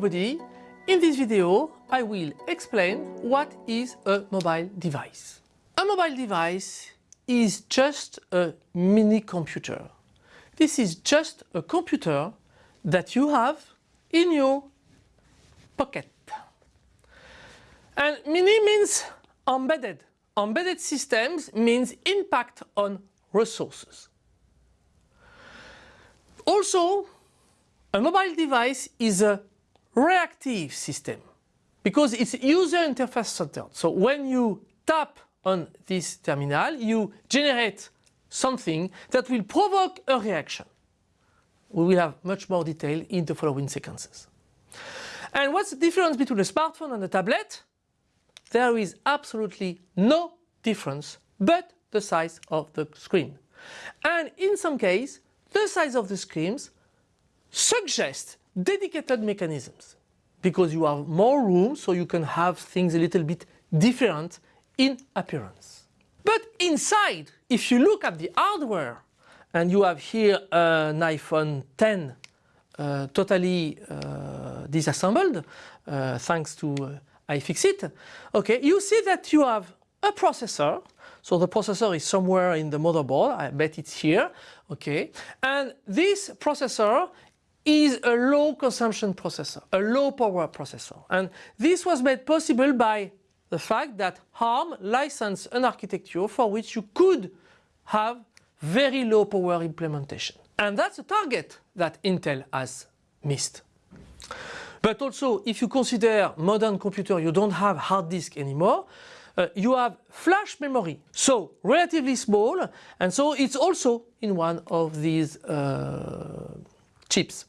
everybody. In this video I will explain what is a mobile device. A mobile device is just a mini computer. This is just a computer that you have in your pocket. And mini means embedded. Embedded systems means impact on resources. Also, a mobile device is a reactive system because it's user interface centered. So when you tap on this terminal, you generate something that will provoke a reaction. We will have much more detail in the following sequences. And what's the difference between a smartphone and a tablet? There is absolutely no difference but the size of the screen. And in some case, the size of the screens suggest dedicated mechanisms because you have more room so you can have things a little bit different in appearance. But inside, if you look at the hardware and you have here an iPhone 10 uh, totally uh, disassembled uh, thanks to uh, iFixit, okay, you see that you have a processor so the processor is somewhere in the motherboard, I bet it's here, okay. And this processor is a low consumption processor, a low power processor. And this was made possible by the fact that ARM licensed an architecture for which you could have very low power implementation. And that's a target that Intel has missed. But also, if you consider modern computer, you don't have hard disk anymore, uh, you have flash memory, so relatively small, and so it's also in one of these uh, chips.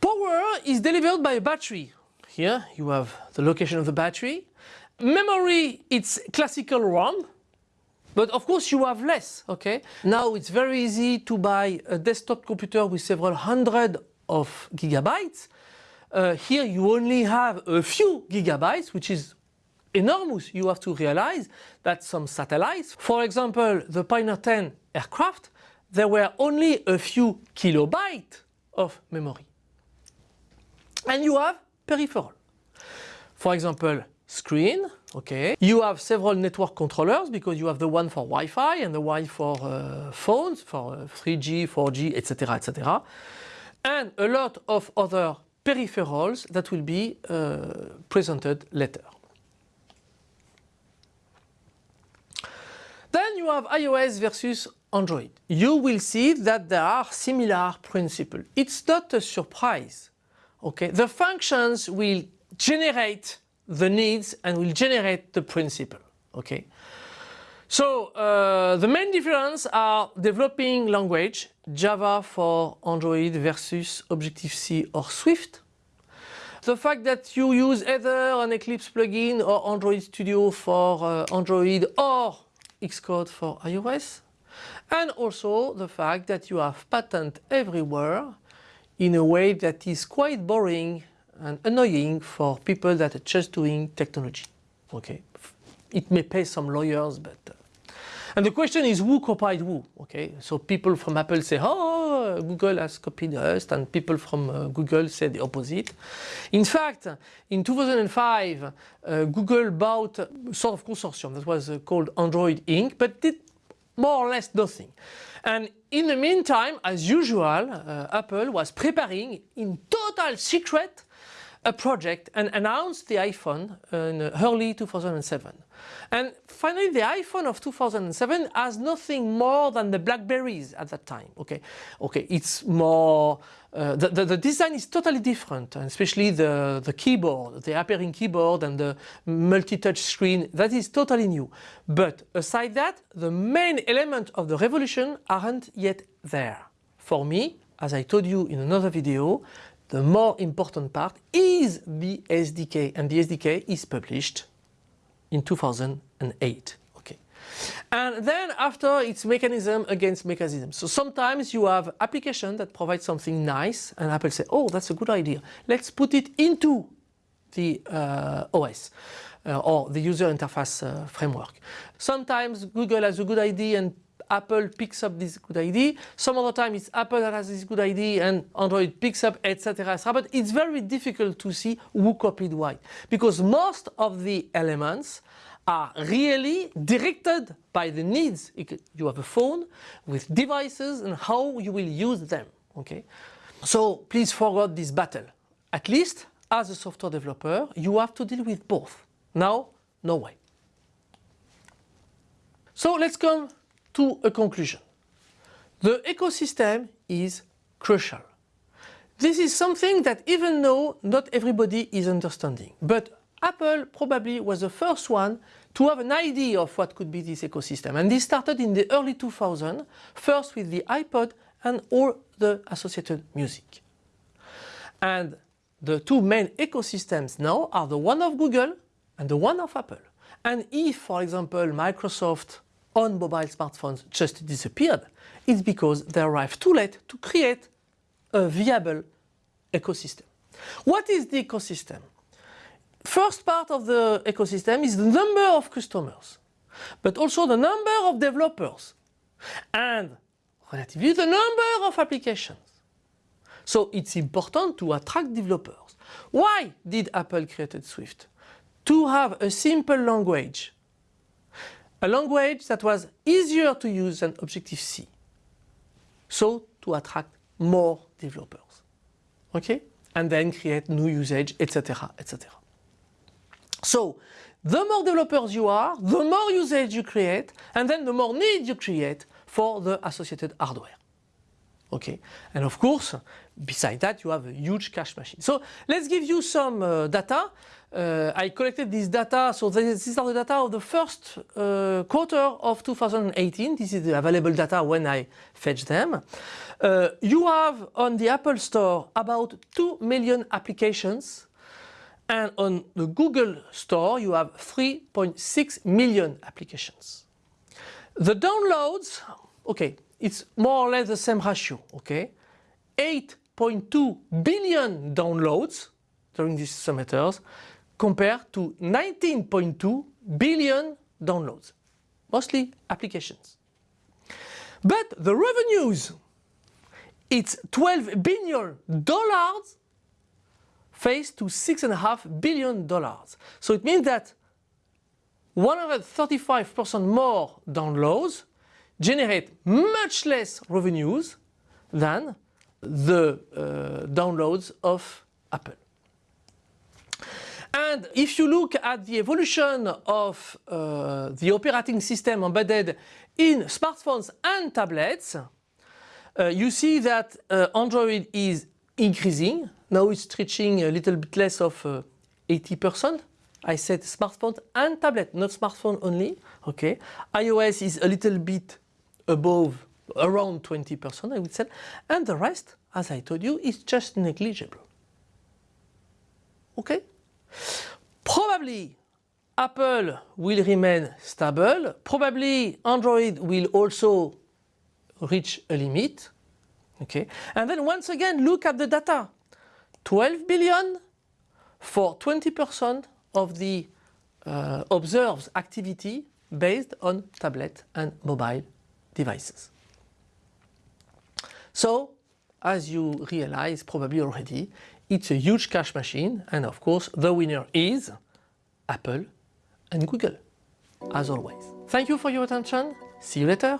Power is delivered by a battery. Here you have the location of the battery. Memory, it's classical RAM, but of course you have less, okay? Now it's very easy to buy a desktop computer with several hundred of gigabytes. Uh, here you only have a few gigabytes, which is enormous. You have to realize that some satellites, for example the Pioneer 10 aircraft, there were only a few kilobytes of memory. And you have peripheral. For example, screen, okay. You have several network controllers because you have the one for Wi-Fi and the one for uh, phones, for uh, 3G, 4G, etc, etc. And a lot of other peripherals that will be uh, presented later. Then you have iOS versus Android. You will see that there are similar principles. It's not a surprise. Okay, the functions will generate the needs and will generate the principle. Okay, so uh, the main difference are developing language, Java for Android versus Objective-C or Swift. The fact that you use either an Eclipse plugin or Android Studio for uh, Android or Xcode for iOS and also the fact that you have patent everywhere in a way that is quite boring and annoying for people that are just doing technology. Okay, it may pay some lawyers, but uh, and the question is who copied who? Okay, so people from Apple say, oh, Google has copied us, and people from uh, Google say the opposite. In fact, in 2005, uh, Google bought a sort of consortium that was uh, called Android Inc., but did more or less nothing. And in the meantime, as usual, uh, Apple was preparing in total secret a project and announced the iPhone in early 2007. And finally the iPhone of 2007 has nothing more than the Blackberries at that time. Okay, okay, it's more, uh, the, the, the, design is totally different, especially the, the keyboard, the appearing keyboard and the multi-touch screen, that is totally new. But aside that, the main element of the revolution aren't yet there. For me, as I told you in another video, the more important part is the SDK and the SDK is published in 2008. Okay. And then after it's mechanism against mechanism. So sometimes you have application that provides something nice and Apple say, oh, that's a good idea. Let's put it into the uh, OS. Uh, or the user interface uh, framework. Sometimes Google has a good idea and Apple picks up this good idea, some other time it's Apple that has this good idea and Android picks up, etc. But it's very difficult to see who copied what because most of the elements are really directed by the needs. You have a phone with devices and how you will use them. Okay, So please forget this battle. At least as a software developer, you have to deal with both. Now, no way. So let's come to a conclusion. The ecosystem is crucial. This is something that even though not everybody is understanding, but Apple probably was the first one to have an idea of what could be this ecosystem. And this started in the early 2000s, first with the iPod and all the associated music. And the two main ecosystems now are the one of Google and the one of Apple. And if, for example, Microsoft on mobile smartphones just disappeared, it's because they arrived too late to create a viable ecosystem. What is the ecosystem? First part of the ecosystem is the number of customers, but also the number of developers and relatively the number of applications. So it's important to attract developers. Why did Apple create Swift? To have a simple language. A language that was easier to use than Objective-C. So to attract more developers. Okay? And then create new usage, etc. etc. So the more developers you are, the more usage you create, and then the more need you create for the associated hardware. Okay, and of course, beside that, you have a huge cash machine. So let's give you some uh, data. Uh, I collected this data, so these are the data of the first uh, quarter of 2018. This is the available data when I fetch them. Uh, you have on the Apple Store about 2 million applications and on the Google Store you have 3.6 million applications. The downloads, okay, it's more or less the same ratio, okay? 8.2 billion downloads during these semesters compared to 19.2 billion downloads, mostly applications. But the revenues, it's 12 billion dollars faced to $6.5 billion. So it means that 135% more downloads generate much less revenues than the uh, downloads of Apple. And if you look at the evolution of uh, the operating system embedded in smartphones and tablets, uh, you see that uh, Android is increasing now it's reaching a little bit less of 80%. Uh, I said smartphone and tablet, not smartphone only. Okay. iOS is a little bit above, around 20% I would say. And the rest, as I told you, is just negligible. Okay. Probably Apple will remain stable. Probably Android will also reach a limit. Okay. And then once again, look at the data. 12 billion for 20% of the uh, observed activity based on tablet and mobile devices. So, as you realize probably already, it's a huge cash machine and of course the winner is Apple and Google, as always. Thank you for your attention, see you later.